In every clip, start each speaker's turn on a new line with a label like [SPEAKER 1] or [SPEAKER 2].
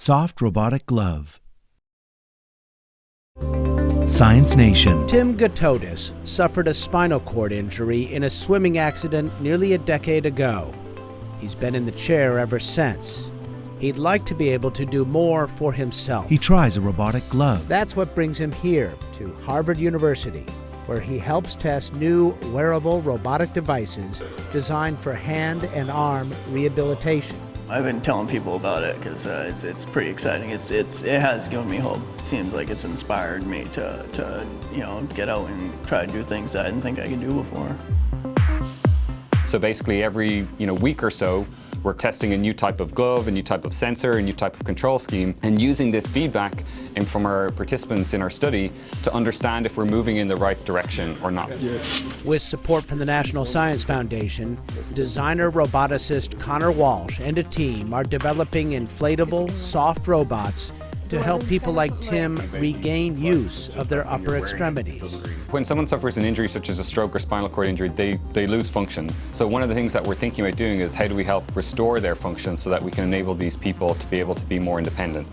[SPEAKER 1] Soft Robotic Glove. Science Nation.
[SPEAKER 2] Tim Gatotis suffered a spinal cord injury in a swimming accident nearly a decade ago. He's been in the chair ever since. He'd like to be able to do more for himself.
[SPEAKER 1] He tries a robotic glove.
[SPEAKER 2] That's what brings him here to Harvard University, where he helps test new wearable robotic devices designed for hand and arm rehabilitation.
[SPEAKER 3] I've been telling people about it because uh, it's, it's pretty exciting. It's, it's, it has given me hope. Seems like it's inspired me to, to, you know, get out and try to do things I didn't think I could do before.
[SPEAKER 4] So basically every you know, week or so, we're testing a new type of glove, a new type of sensor, a new type of control scheme, and using this feedback and from our participants in our study to understand if we're moving in the right direction or not.
[SPEAKER 2] With support from the National Science Foundation, designer roboticist Conor Walsh and a team are developing inflatable, soft robots to help people like Tim regain use of their upper extremities.
[SPEAKER 4] When someone suffers an injury such as a stroke or spinal cord injury, they, they lose function. So one of the things that we're thinking about doing is how do we help restore their function so that we can enable these people to be able to be more independent.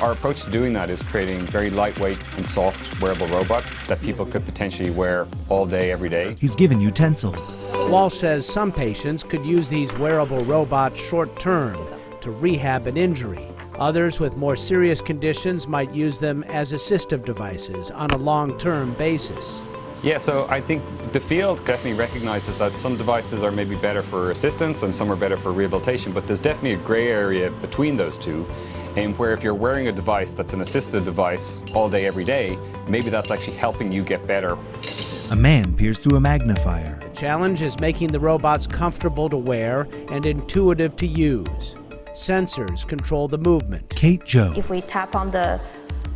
[SPEAKER 4] Our approach to doing that is creating very lightweight and soft wearable robots that people could potentially wear all day, every day.
[SPEAKER 1] He's given utensils.
[SPEAKER 2] Walsh says some patients could use these wearable robots short term to rehab an injury. Others with more serious conditions might use them as assistive devices on a long-term basis.
[SPEAKER 4] Yeah, so I think the field definitely recognizes that some devices are maybe better for assistance and some are better for rehabilitation, but there's definitely a gray area between those two. And where if you're wearing a device that's an assistive device all day, every day, maybe that's actually helping you get better.
[SPEAKER 1] A man peers through a magnifier.
[SPEAKER 2] The challenge is making the robots comfortable to wear and intuitive to use. Sensors control the movement.
[SPEAKER 1] Kate Joe.
[SPEAKER 5] If we tap on the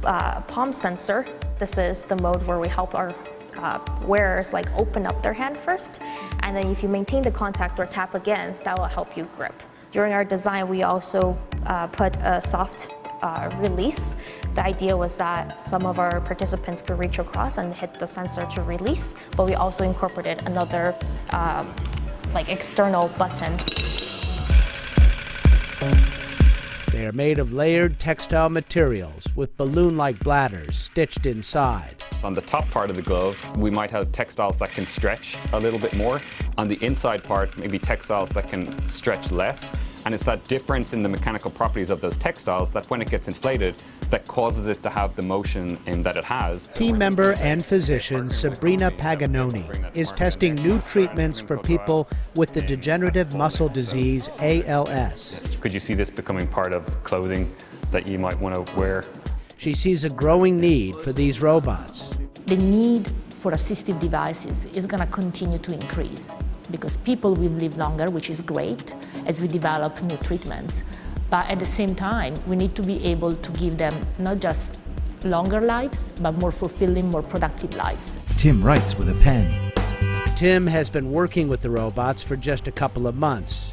[SPEAKER 5] uh, palm sensor, this is the mode where we help our uh, wearers like open up their hand first. And then if you maintain the contact or tap again, that will help you grip. During our design, we also uh, put a soft uh, release. The idea was that some of our participants could reach across and hit the sensor to release, but we also incorporated another um, like external button
[SPEAKER 2] they are made of layered textile materials with balloon-like bladders stitched inside.
[SPEAKER 4] On the top part of the glove, we might have textiles that can stretch a little bit more. On the inside part, maybe textiles that can stretch less. And it's that difference in the mechanical properties of those textiles that when it gets inflated, that causes it to have the motion in that it has.
[SPEAKER 2] Team member and physician Sabrina Paganoni is testing new treatments for people with the degenerative muscle disease ALS.
[SPEAKER 4] Could you see this becoming part of clothing that you might want to wear?
[SPEAKER 2] She sees a growing need for these robots.
[SPEAKER 6] The need for assistive devices is going to continue to increase because people will live longer, which is great, as we develop new treatments. But at the same time, we need to be able to give them not just longer lives, but more fulfilling, more productive lives.
[SPEAKER 1] Tim writes with a pen.
[SPEAKER 2] Tim has been working with the robots for just a couple of months,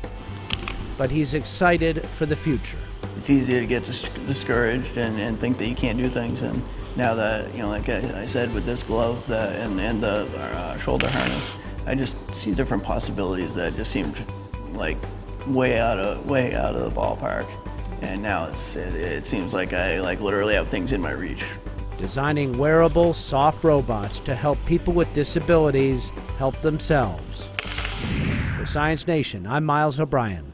[SPEAKER 2] but he's excited for the future.
[SPEAKER 3] It's easy to get discouraged and, and think that you can't do things. And now that, you know, like I, said, with this glove that, and, and the uh, shoulder harness, I just see different possibilities that just seemed like way out of way out of the ballpark. And now it's it, it seems like I like literally have things in my reach.
[SPEAKER 2] Designing wearable, soft robots to help people with disabilities help themselves. For Science Nation, I'm Miles O'Brien.